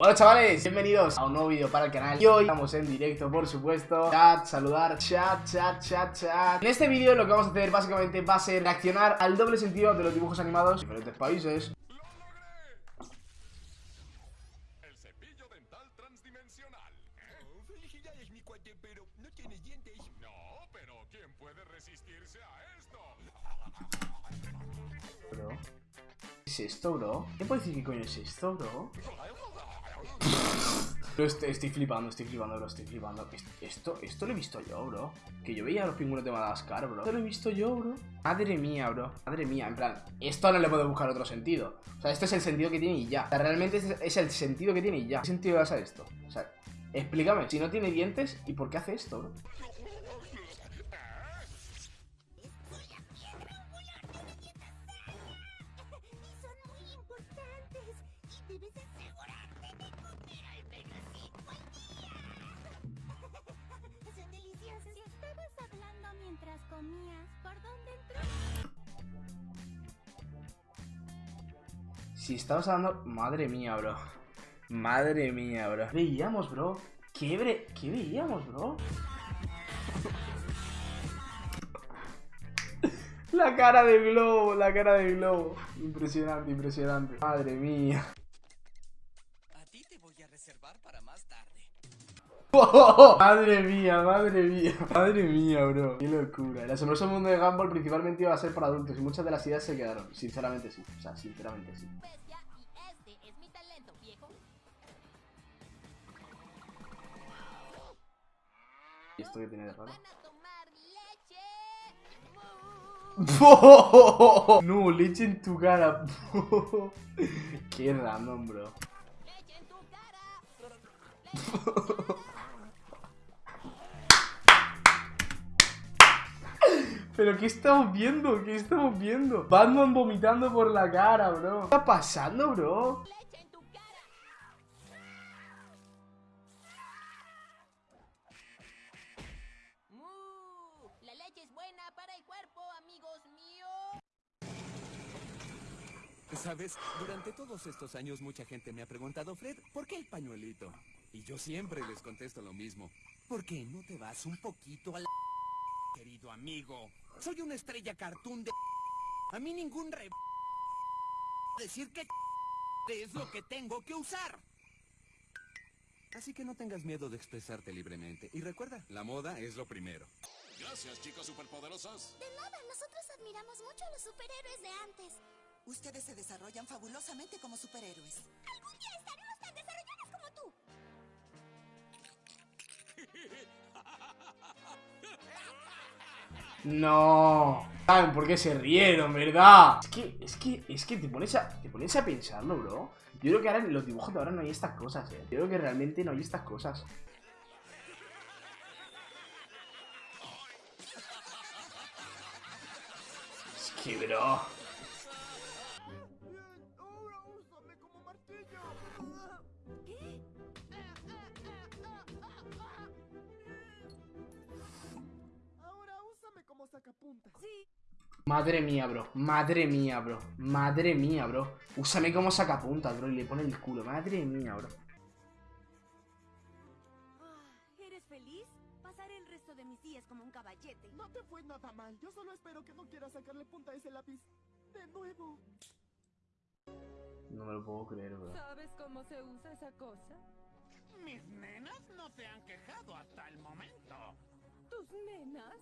Hola chavales, bienvenidos a un nuevo vídeo para el canal Y hoy estamos en directo, por supuesto Chat, saludar, chat, chat, chat, chat En este vídeo lo que vamos a hacer básicamente va a ser reaccionar al doble sentido de los dibujos animados de diferentes países El cepillo dental transdimensional. Pero no tiene dientes. No, pero ¿quién puede resistirse a esto? ¿Qué es esto, bro? ¿Qué puede decir qué coño es esto, bro? Estoy, estoy flipando, estoy flipando, bro, estoy flipando. Est- Esto, esto lo he visto yo, bro. Que yo veía a los pingüinos de Madagascar, bro. Esto lo he visto yo, bro. Madre mía, bro. Madre mía, en plan Esto no le puedo buscar otro sentido. O sea, este es el sentido que tiene y ya. O sea, realmente es, el sentido que tiene y ya. ¿Qué sentido le a esto? O sea, explícame Si no tiene dientes, ¿y por qué hace esto, bro? Comías, ¿por dónde entró? Si estabas hablando... Madre mía, bro Madre mía, bro ¿Qué veíamos, bro? ¿Qué, bre... ¿Qué veíamos, bro? La cara de globo, la cara de globo Impresionante, impresionante Madre mía A ti te voy a reservar para más tarde. Madre mía, madre mía Madre mía, bro Qué locura El asombroso mundo de Gumball principalmente iba a ser para adultos Y muchas de las ideas se quedaron Sinceramente sí O sea, sinceramente sí y este es mi talento, viejo. ¿Y esto qué tiene de raro? No, leche en tu cara. Qué random, bro. Pero ¿qué estamos viendo? ¿Qué estamos viendo? Batman vomitando por la cara, bro. ¿Qué está pasando, bro? Sabes, durante todos estos años mucha gente me ha preguntado, Fred, ¿por qué el pañuelito? Y yo siempre les contesto lo mismo. ¿Por qué no te vas un poquito a la... Querido amigo, soy una estrella cartoon de... A mí ningún re... Decir que... Es lo que tengo que usar. Así que no tengas miedo de expresarte libremente. Y recuerda, la moda es lo primero. Gracias, chicas superpoderosas. De nada, nosotros admiramos mucho a los superhéroes de antes. Ustedes se desarrollan fabulosamente como superhéroes. Algún día estaremos tan desarrollados como tú. No. ¿Saben por qué se rieron, verdad? Es que, es que, es que te pones a, te pones a pensarlo, bro. Yo creo que ahora en los dibujos de ahora no hay estas cosas, eh. Yo creo que realmente no hay estas cosas. Es que, bro. Madre mía, bro. Madre mía, bro. Madre mía, bro. Úsame como sacapuntas, bro. Y le pone el culo. Madre mía, bro. ¿Eres feliz? Pasaré el resto de mis días como un caballete. No te fue nada mal. Yo solo espero que no quieras sacarle punta a ese lápiz. De nuevo. No me lo puedo creer, bro. ¿Sabes cómo se usa esa cosa? Mis nenas no se han quejado hasta el momento. ¿Tus nenas?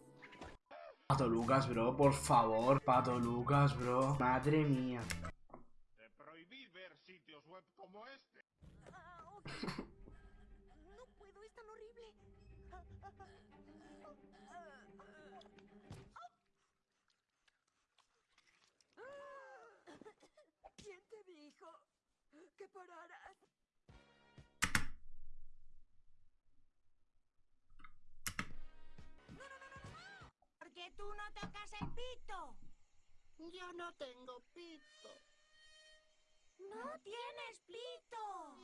Pato Lucas, bro. Por favor. Pato Lucas, bro. Madre mía. Te prohibí ver sitios web como este. No puedo, es tan horrible. ¿Quién te dijo que pararas? Tú no tocas el pito. Yo no tengo pito. No tienes pito.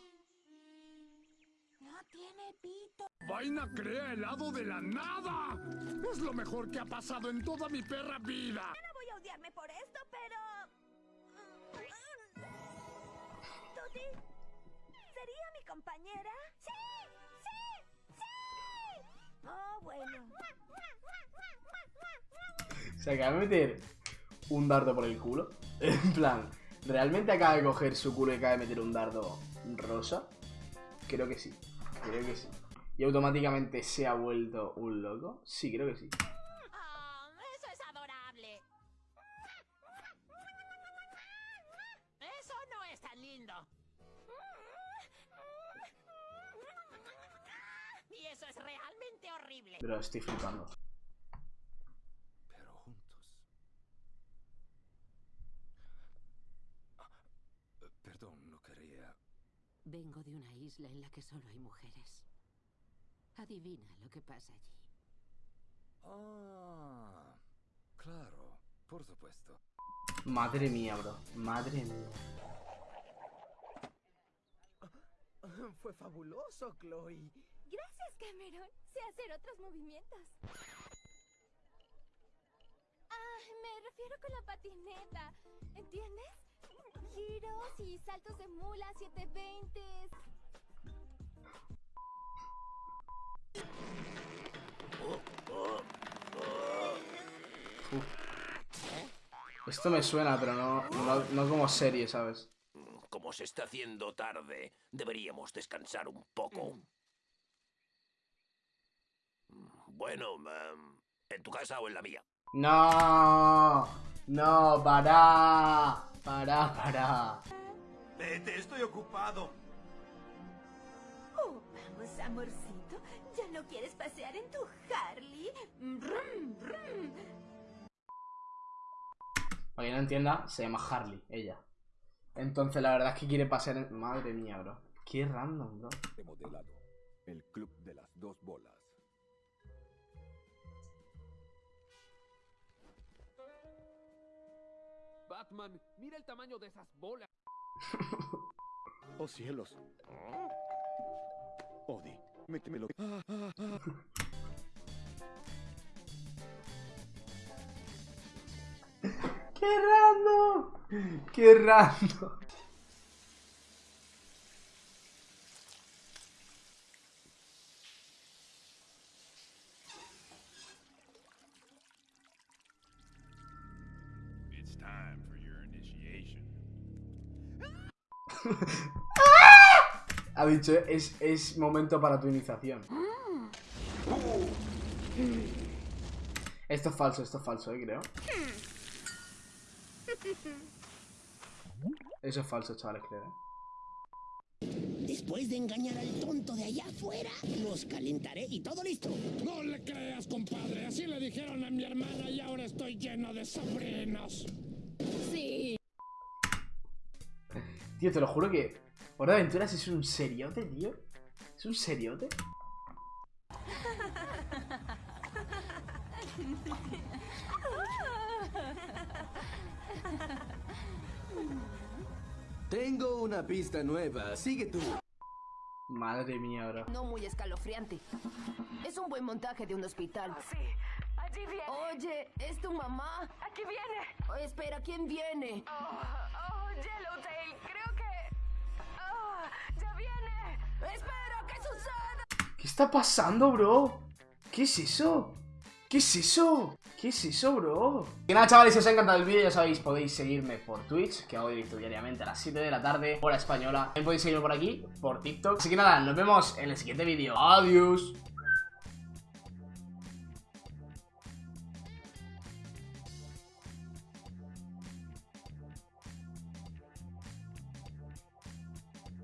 No tiene pito. Vaina crea helado de la nada. Es lo mejor que ha pasado en toda mi perra vida. No voy a odiarme por esto, pero... Tuti, sería mi compañera? ¡Sí! ¡Sí! ¡Sí! Oh, bueno. Se acaba de meter un dardo por el culo. En plan, ¿realmente acaba de coger su culo y acaba de meter un dardo rosa? Creo que sí. Creo que sí. ¿Y automáticamente se ha vuelto un loco? Sí, creo que sí. Oh, eso es adorable. Eso no es tan lindo. Y eso es realmente horrible. Pero estoy flipando. Pero juntos. Ah, eh, Perdón, no quería. Vengo de una isla en la que solo hay mujeres. Adivina lo que pasa allí. Ah, claro, por supuesto. Madre mía, bro. Madre mía. Fue fabuloso, Chloe. Gracias, Cameron. Sé hacer otros movimientos. Ah, me refiero con la patineta. ¿Entiendes? Giros y saltos de mula, 720. Esto me suena, pero no, no, no como serie, ¿sabes? Como se está haciendo tarde, deberíamos descansar un poco. Bueno, em, ¿en tu casa o en la mía? No, no, para, para, para. Vete, estoy ocupado. Oh, vamos, amorcito. ¿Ya no quieres pasear en tu Harley? Brum, brum. Para quien no entienda, se llama Harley, ella. Entonces la verdad es que quiere pasear en... Madre mía, bro. Qué random, bro. Remodelado. El club de las dos bolas. Batman, mira el tamaño de esas bolas. Oh cielos. Odie, métemelo. Ah, ah, ah. ¡Qué random! ¡Qué random! It's time for your initiation. Ha dicho, es, es momento para tu iniciación. Esto es falso, esto es falso, eh, creo. Eso es falso, chavales, creo. eh. Después de engañar al tonto de allá afuera, los calentaré y todo listo. No le creas, compadre. Así le dijeron a mi hermana y ahora estoy lleno de sobrinos. Sí. Tío, te lo juro que Hora de Aventuras es un seriote, tío. ¿Es un seriote? Tengo una pista nueva. Sigue tú. Madre mía, bro. No muy escalofriante. Es un buen montaje de un hospital. Sí, allí viene. Oye, ¿es tu mamá? Aquí viene. Oh, espera, ¿quién viene? Oh, oh, Yellowtail, creo que... Ya viene. ¡Espera, qué sucede! ¿Qué está pasando, bro? ¿Qué es eso? ¿Qué es eso? ¿Qué es eso, bro? Y nada, chavales, si os ha encantado el vídeo, ya sabéis, podéis seguirme por Twitch, que hago directo diariamente a las 7 de la tarde, hora española. También podéis seguirme por aquí, por TikTok. Así que nada, nos vemos en el siguiente vídeo. Adiós.